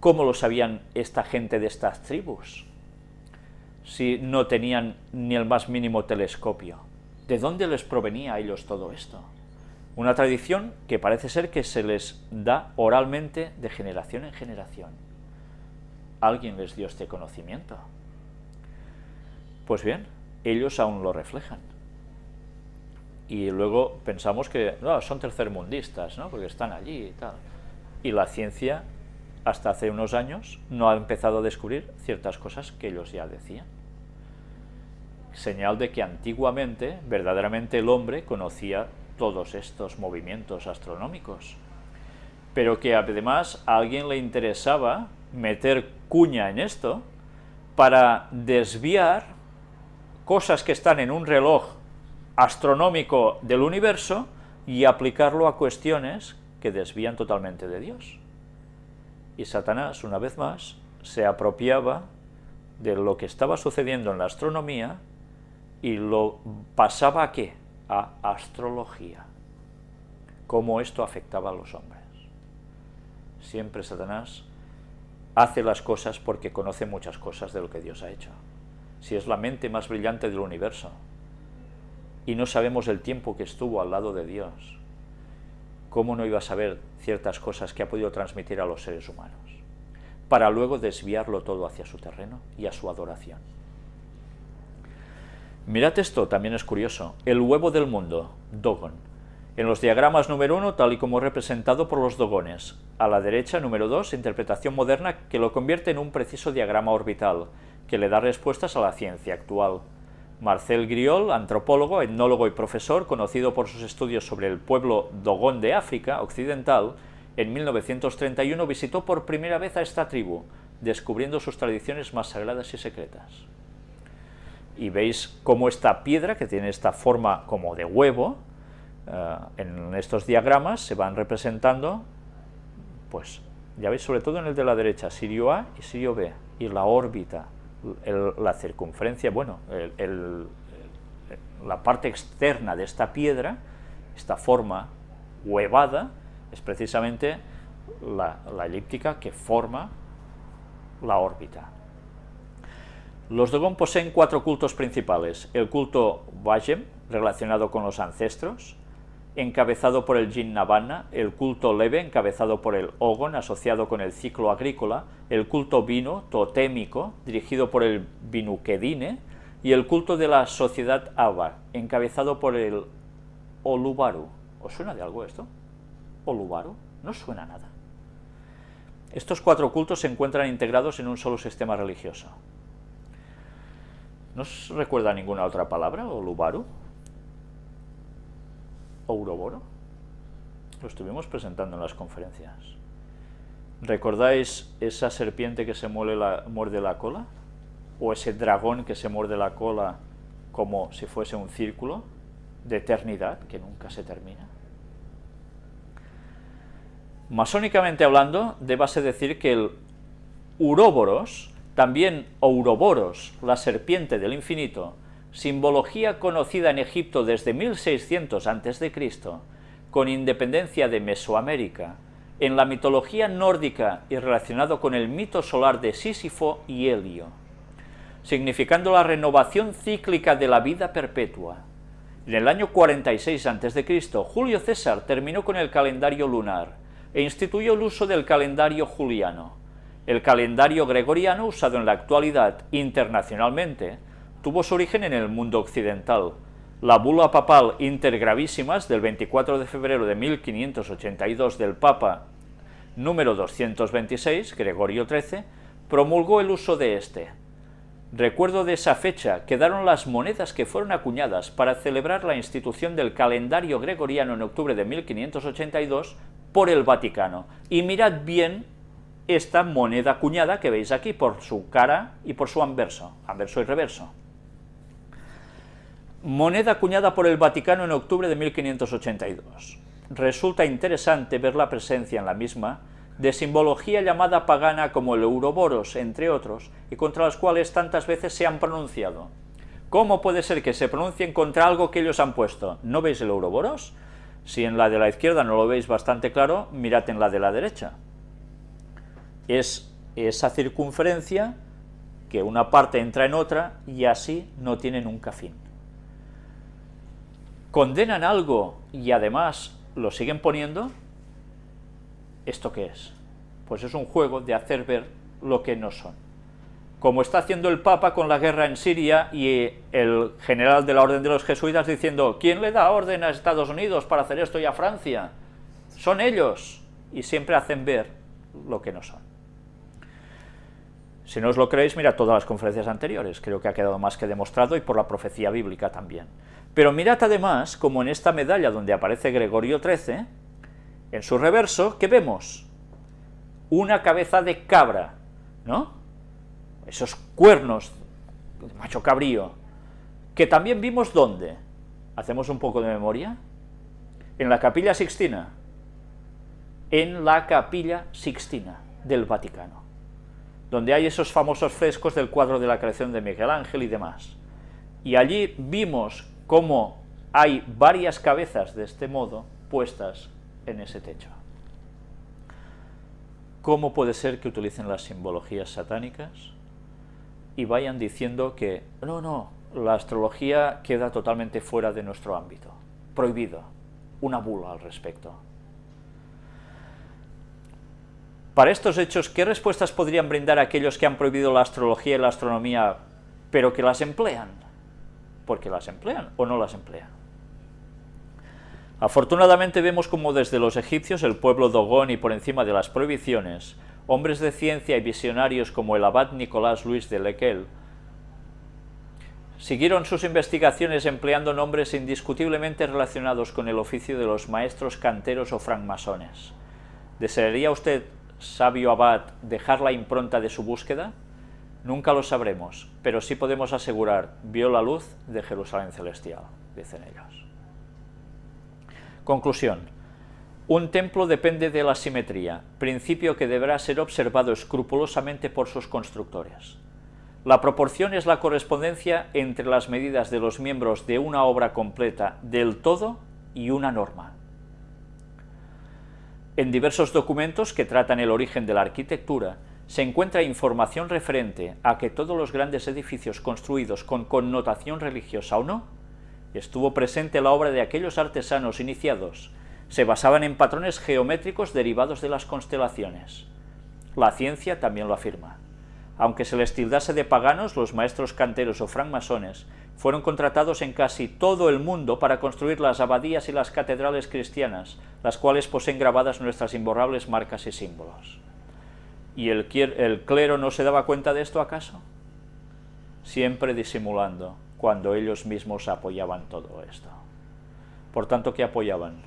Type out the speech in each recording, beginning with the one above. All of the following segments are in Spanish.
¿Cómo lo sabían esta gente de estas tribus? Si no tenían ni el más mínimo telescopio. ¿De dónde les provenía a ellos todo esto? Una tradición que parece ser que se les da oralmente de generación en generación. Alguien les dio este conocimiento. Pues bien, ellos aún lo reflejan. Y luego pensamos que no, son tercermundistas, ¿no? porque están allí y tal. Y la ciencia, hasta hace unos años, no ha empezado a descubrir ciertas cosas que ellos ya decían. Señal de que antiguamente, verdaderamente el hombre conocía todos estos movimientos astronómicos, pero que además a alguien le interesaba meter cuña en esto para desviar cosas que están en un reloj astronómico del universo y aplicarlo a cuestiones que desvían totalmente de Dios. Y Satanás, una vez más, se apropiaba de lo que estaba sucediendo en la astronomía y lo pasaba a qué? A astrología. Cómo esto afectaba a los hombres. Siempre Satanás hace las cosas porque conoce muchas cosas de lo que Dios ha hecho. Si es la mente más brillante del universo, y no sabemos el tiempo que estuvo al lado de Dios, ¿cómo no iba a saber ciertas cosas que ha podido transmitir a los seres humanos? Para luego desviarlo todo hacia su terreno y a su adoración. Mirad esto, también es curioso, el huevo del mundo, Dogon. En los diagramas número 1, tal y como representado por los dogones. A la derecha, número 2, interpretación moderna que lo convierte en un preciso diagrama orbital, que le da respuestas a la ciencia actual. Marcel Griol, antropólogo, etnólogo y profesor, conocido por sus estudios sobre el pueblo Dogón de África Occidental, en 1931 visitó por primera vez a esta tribu, descubriendo sus tradiciones más sagradas y secretas. Y veis cómo esta piedra, que tiene esta forma como de huevo, eh, en estos diagramas se van representando, pues ya veis sobre todo en el de la derecha, Sirio A y Sirio B, y la órbita, la circunferencia, bueno, la parte externa de esta piedra, esta forma huevada, es precisamente la, elíptica que forma la órbita. Los Dogon poseen cuatro cultos principales, el culto Vajem, relacionado con los ancestros, encabezado por el Jin Navana, el culto Leve, encabezado por el Ogon, asociado con el ciclo agrícola, el culto Vino, totémico, dirigido por el Vinukedine, y el culto de la sociedad Avar, encabezado por el Olubaru. ¿Os suena de algo esto? ¿Olubaru? No suena nada. Estos cuatro cultos se encuentran integrados en un solo sistema religioso. ¿No os recuerda ninguna otra palabra, Olubaru? Ouroboro. Lo estuvimos presentando en las conferencias. ¿Recordáis esa serpiente que se la, muerde la cola? ¿O ese dragón que se muerde la cola como si fuese un círculo de eternidad que nunca se termina? Masónicamente hablando, débase decir que el Uroboros, también Ouroboros, la serpiente del infinito, simbología conocida en Egipto desde 1600 a.C., con independencia de Mesoamérica, en la mitología nórdica y relacionado con el mito solar de Sísifo y Helio, significando la renovación cíclica de la vida perpetua. En el año 46 a.C., Julio César terminó con el calendario lunar e instituyó el uso del calendario juliano. El calendario gregoriano, usado en la actualidad internacionalmente, tuvo su origen en el mundo occidental. La bula papal Intergravísimas del 24 de febrero de 1582 del Papa número 226, Gregorio XIII, promulgó el uso de este. Recuerdo de esa fecha quedaron las monedas que fueron acuñadas para celebrar la institución del calendario gregoriano en octubre de 1582 por el Vaticano. Y mirad bien esta moneda acuñada que veis aquí por su cara y por su anverso, anverso y reverso moneda acuñada por el Vaticano en octubre de 1582. Resulta interesante ver la presencia en la misma de simbología llamada pagana como el Euroboros, entre otros, y contra las cuales tantas veces se han pronunciado. ¿Cómo puede ser que se pronuncien contra algo que ellos han puesto? ¿No veis el Euroboros? Si en la de la izquierda no lo veis bastante claro, mirad en la de la derecha. es esa circunferencia que una parte entra en otra y así no tiene nunca fin. Condenan algo y además lo siguen poniendo, ¿esto qué es? Pues es un juego de hacer ver lo que no son. Como está haciendo el Papa con la guerra en Siria y el general de la Orden de los Jesuitas diciendo, ¿quién le da orden a Estados Unidos para hacer esto y a Francia? Son ellos. Y siempre hacen ver lo que no son. Si no os lo creéis, mira todas las conferencias anteriores, creo que ha quedado más que demostrado y por la profecía bíblica también. Pero mirad además, como en esta medalla donde aparece Gregorio XIII, en su reverso, ¿qué vemos? Una cabeza de cabra, ¿no? Esos cuernos de macho cabrío, que también vimos ¿dónde? ¿Hacemos un poco de memoria? En la Capilla Sixtina, en la Capilla Sixtina del Vaticano donde hay esos famosos frescos del cuadro de la creación de Miguel Ángel y demás. Y allí vimos cómo hay varias cabezas de este modo puestas en ese techo. ¿Cómo puede ser que utilicen las simbologías satánicas y vayan diciendo que, no, no, la astrología queda totalmente fuera de nuestro ámbito, prohibido, una bula al respecto? Para estos hechos, ¿qué respuestas podrían brindar aquellos que han prohibido la astrología y la astronomía, pero que las emplean? Porque las emplean o no las emplean. Afortunadamente vemos como desde los egipcios el pueblo Dogón y por encima de las prohibiciones, hombres de ciencia y visionarios como el abad Nicolás Luis de Lequel, siguieron sus investigaciones empleando nombres indiscutiblemente relacionados con el oficio de los maestros canteros o francmasones. ¿Desearía usted sabio abad dejar la impronta de su búsqueda? Nunca lo sabremos, pero sí podemos asegurar, vio la luz de Jerusalén celestial, dicen ellos. Conclusión. Un templo depende de la simetría, principio que deberá ser observado escrupulosamente por sus constructores. La proporción es la correspondencia entre las medidas de los miembros de una obra completa del todo y una norma. En diversos documentos que tratan el origen de la arquitectura, se encuentra información referente a que todos los grandes edificios construidos con connotación religiosa o no, estuvo presente la obra de aquellos artesanos iniciados, se basaban en patrones geométricos derivados de las constelaciones. La ciencia también lo afirma. Aunque se les tildase de paganos, los maestros canteros o francmasones fueron contratados en casi todo el mundo para construir las abadías y las catedrales cristianas, las cuales poseen grabadas nuestras imborrables marcas y símbolos. ¿Y el, clero no se daba cuenta de esto acaso? Siempre disimulando, cuando ellos mismos apoyaban todo esto. Por tanto, ¿qué apoyaban?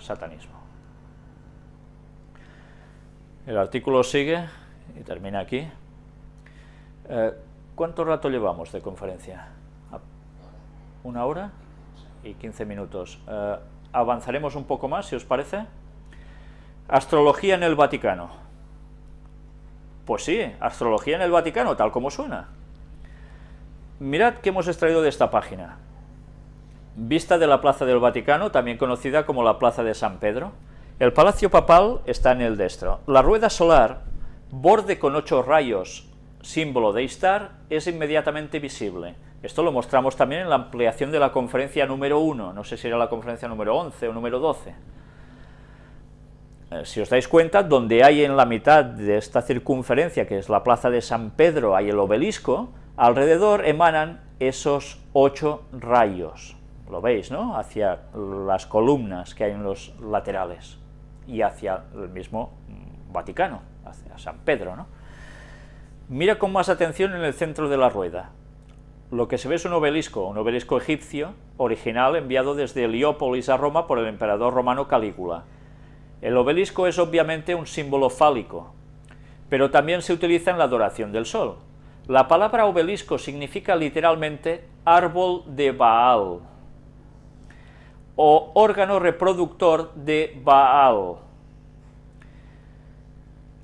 Satanismo. El artículo sigue y termina aquí. Eh, ¿Cuánto rato llevamos de conferencia? ¿Una hora? Y 15 minutos. Eh, avanzaremos un poco más, si os parece. Astrología en el Vaticano. Pues sí, astrología en el Vaticano, tal como suena. Mirad qué hemos extraído de esta página. Vista de la Plaza del Vaticano, también conocida como la Plaza de San Pedro. El Palacio Papal está en el destro. La rueda solar borde con ocho rayos, símbolo de Istar, es inmediatamente visible. Esto lo mostramos también en la ampliación de la conferencia número 1, no sé si era la conferencia número 11 o número 12. Eh, si os dais cuenta, donde hay en la mitad de esta circunferencia, que es la plaza de San Pedro, hay el obelisco, alrededor emanan esos ocho rayos, lo veis, ¿no?, hacia las columnas que hay en los laterales, y hacia el mismo Vaticano hacia San Pedro, ¿no? Mira con más atención en el centro de la rueda. Lo que se ve es un obelisco, un obelisco egipcio, original, enviado desde Heliópolis a Roma por el emperador romano Calígula. El obelisco es obviamente un símbolo fálico, pero también se utiliza en la adoración del sol. La palabra obelisco significa literalmente árbol de Baal, o órgano reproductor de Baal,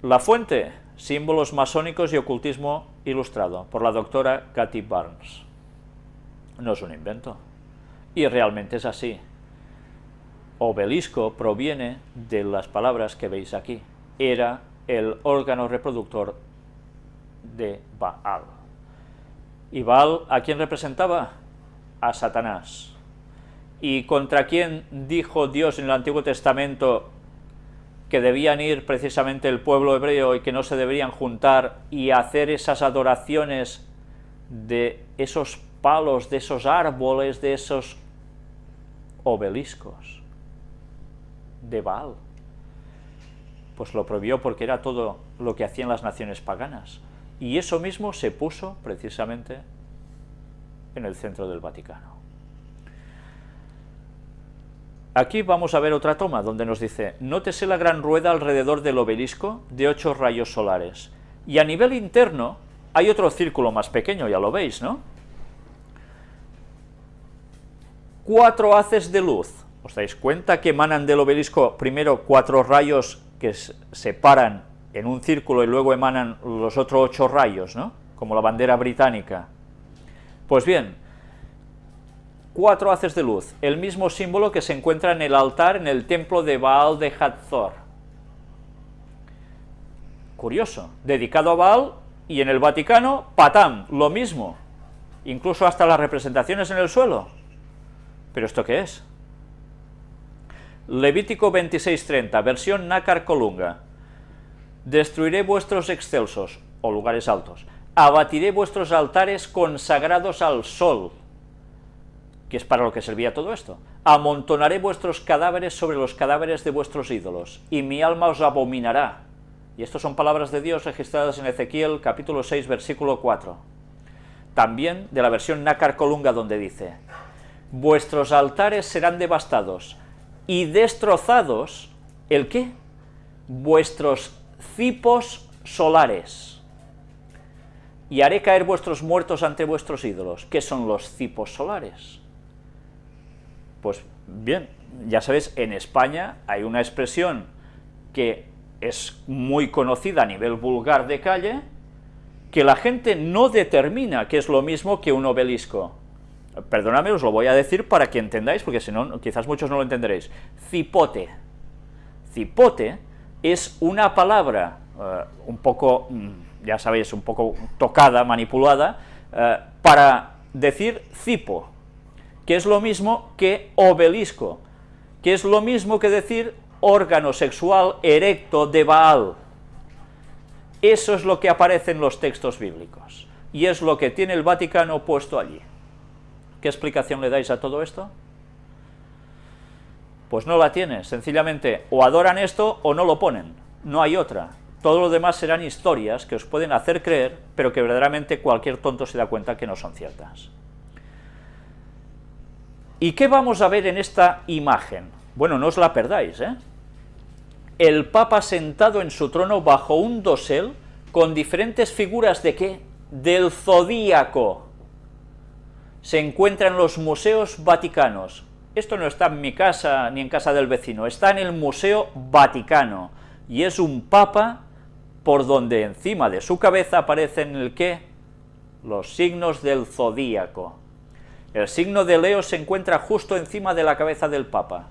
la fuente, símbolos masónicos y ocultismo ilustrado, por la doctora Cathy Barnes. No es un invento, y realmente es así. Obelisco proviene de las palabras que veis aquí. Era el órgano reproductor de Baal. ¿Y Baal a quién representaba? A Satanás. ¿Y contra quién dijo Dios en el Antiguo Testamento que debían ir precisamente el pueblo hebreo y que no se deberían juntar y hacer esas adoraciones de esos palos, de esos árboles, de esos obeliscos de Baal? Pues lo prohibió porque era todo lo que hacían las naciones paganas. Y eso mismo se puso precisamente en el centro del Vaticano. Aquí vamos a ver otra toma donde nos dice, nótese la gran rueda alrededor del obelisco de ocho rayos solares. Y a nivel interno hay otro círculo más pequeño, ya lo veis, ¿no? Cuatro haces de luz. ¿Os dais cuenta que emanan del obelisco primero cuatro rayos que se paran en un círculo y luego emanan los otros ocho rayos, ¿no? Como la bandera británica. Pues bien, cuatro haces de luz, el mismo símbolo que se encuentra en el altar en el templo de Baal de Hatzor. Curioso, dedicado a Baal, y en el Vaticano, Patam, lo mismo, incluso hasta las representaciones en el suelo. ¿Pero esto qué es? Levítico 26.30, versión Nácar Colunga. Destruiré vuestros excelsos, o lugares altos, abatiré vuestros altares consagrados al sol, que es para lo que servía todo esto. Amontonaré vuestros cadáveres sobre los cadáveres de vuestros ídolos, y mi alma os abominará. Y estas son palabras de Dios registradas en Ezequiel capítulo 6, versículo 4. También de la versión Nácar Colunga, donde dice, vuestros altares serán devastados, y destrozados, ¿el qué? Vuestros cipos solares. Y haré caer vuestros muertos ante vuestros ídolos. ¿Qué son los cipos solares? Pues bien, ya sabéis, en España hay una expresión que es muy conocida a nivel vulgar de calle, que la gente no determina que es lo mismo que un obelisco. Perdóname, os lo voy a decir para que entendáis, porque si no, quizás muchos no lo entenderéis. Cipote. Cipote es una palabra eh, un poco, mm, ya sabéis, un poco tocada, manipulada, eh, para decir cipo, que es lo mismo que obelisco, que es lo mismo que decir órgano sexual erecto de Baal. Eso es lo que aparece en los textos bíblicos, y es lo que tiene el Vaticano puesto allí. ¿Qué explicación le dais a todo esto? Pues no la tiene, sencillamente o adoran esto o no lo ponen, no hay otra. Todo lo demás serán historias que os pueden hacer creer, pero que verdaderamente cualquier tonto se da cuenta que no son ciertas. ¿Y qué vamos a ver en esta imagen? Bueno, no os la perdáis, ¿eh? El Papa sentado en su trono bajo un dosel con diferentes figuras de qué? Del zodíaco. Se encuentra en los museos vaticanos. Esto no está en mi casa ni en casa del vecino, está en el Museo Vaticano, y es un papa por donde encima de su cabeza aparecen el qué? Los signos del zodíaco. El signo de Leo se encuentra justo encima de la cabeza del Papa.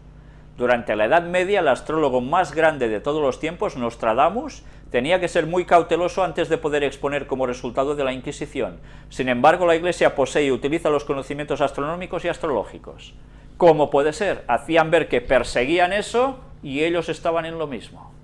Durante la Edad Media, el astrólogo más grande de todos los tiempos, Nostradamus, tenía que ser muy cauteloso antes de poder exponer como resultado de la Inquisición. Sin embargo, la Iglesia posee y utiliza los conocimientos astronómicos y astrológicos. ¿Cómo puede ser? Hacían ver que perseguían eso y ellos estaban en lo mismo.